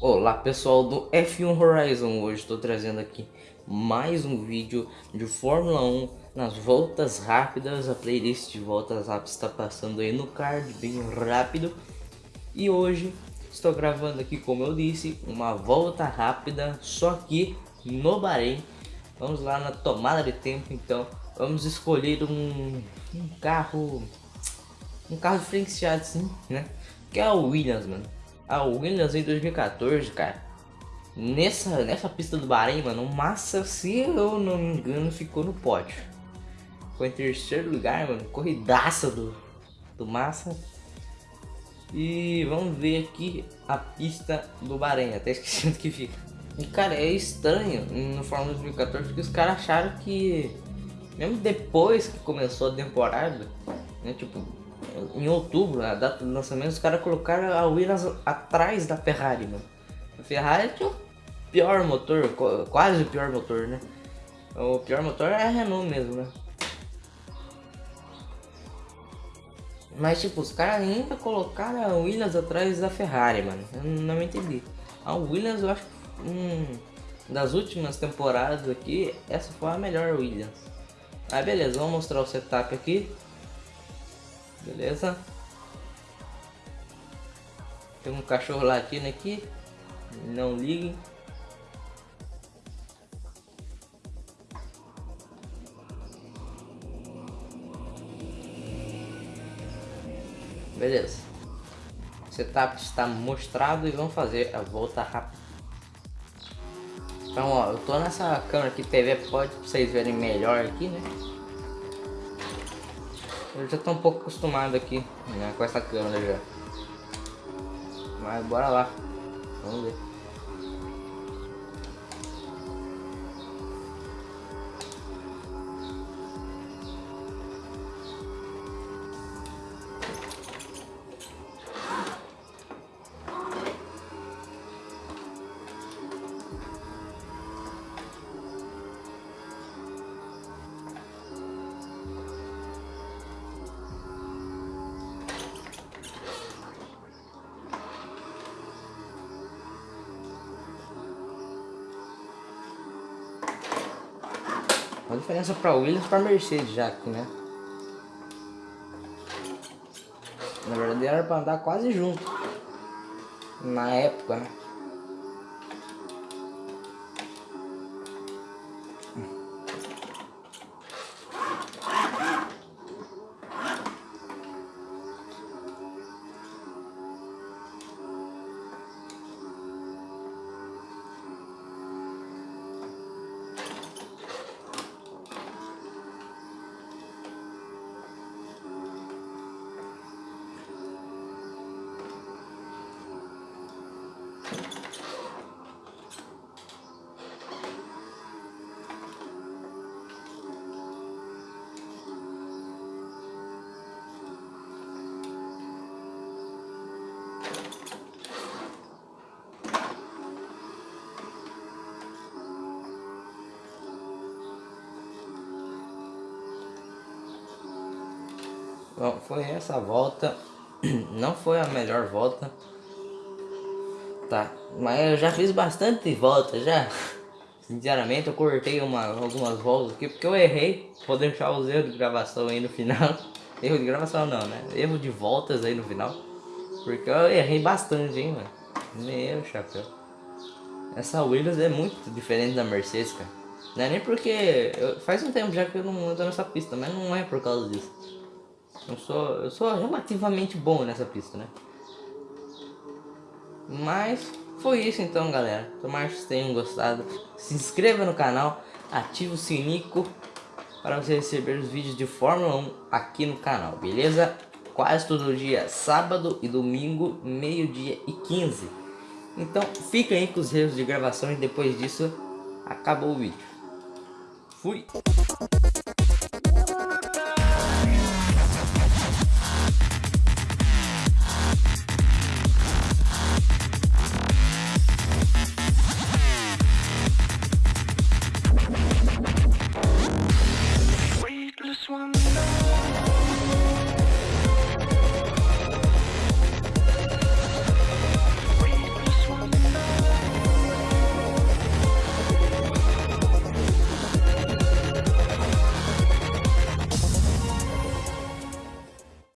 Olá pessoal do F1 Horizon, hoje estou trazendo aqui mais um vídeo de Fórmula 1 nas voltas rápidas, a playlist de voltas rápidas está passando aí no card, bem rápido. E hoje estou gravando aqui, como eu disse, uma volta rápida, só aqui no Bahrein. Vamos lá na tomada de tempo então, vamos escolher um, um carro, um carro diferenciado assim, né? Que é o Williams, mano a Williams em 2014, cara. Nessa, nessa pista do Bahrein, mano, o Massa, se eu não me engano, ficou no pódio. Foi em terceiro lugar, mano. Corridaça do, do Massa. E vamos ver aqui a pista do Bahrein, até esqueci que fica. E cara, é estranho no Fórmula 2014 porque os caras acharam que, mesmo depois que começou a temporada, né, tipo, em outubro, a data do lançamento, os caras colocaram a Williams atrás da Ferrari, mano. A Ferrari tinha o pior motor, quase o pior motor, né? O pior motor é a Renault mesmo, né? Mas tipo, os caras ainda colocaram a Williams atrás da Ferrari, mano. Eu não entendi. A Williams eu acho que hum, das últimas temporadas aqui, essa foi a melhor Williams. Aí beleza, vamos mostrar o setup aqui. Beleza? Tem um cachorro latindo aqui. Não ligue. Beleza. O setup está mostrado e vamos fazer a volta rápida. Então, ó, eu tô nessa câmera aqui TV, pode pra vocês verem melhor aqui, né? Eu já tô um pouco acostumado aqui né, com essa câmera já. Mas bora lá. Vamos ver. A diferença para Williams para Mercedes já aqui, né? Na verdade era para andar quase junto. Na época, né? Bom, foi essa volta. Não foi a melhor volta. Tá, mas eu já fiz bastante volta já. Sinceramente, eu cortei uma, algumas voltas aqui porque eu errei. Vou deixar os erros de gravação aí no final. Erro de gravação não, né? Erro de voltas aí no final. Porque eu errei bastante, hein, mano. Meu chapéu. Essa Williams é muito diferente da Mercedes, cara. Não é nem porque... Eu, faz um tempo já que eu não ando nessa pista, mas não é por causa disso. Eu sou, eu sou relativamente bom nessa pista, né? Mas foi isso então, galera. Tomara que vocês tenham gostado. Se inscreva no canal, ative o sininho para você receber os vídeos de Fórmula 1 aqui no canal, beleza? Quase todo dia, sábado e domingo, meio-dia e 15. Então, fica aí com os erros de gravação e depois disso, acabou o vídeo. Fui!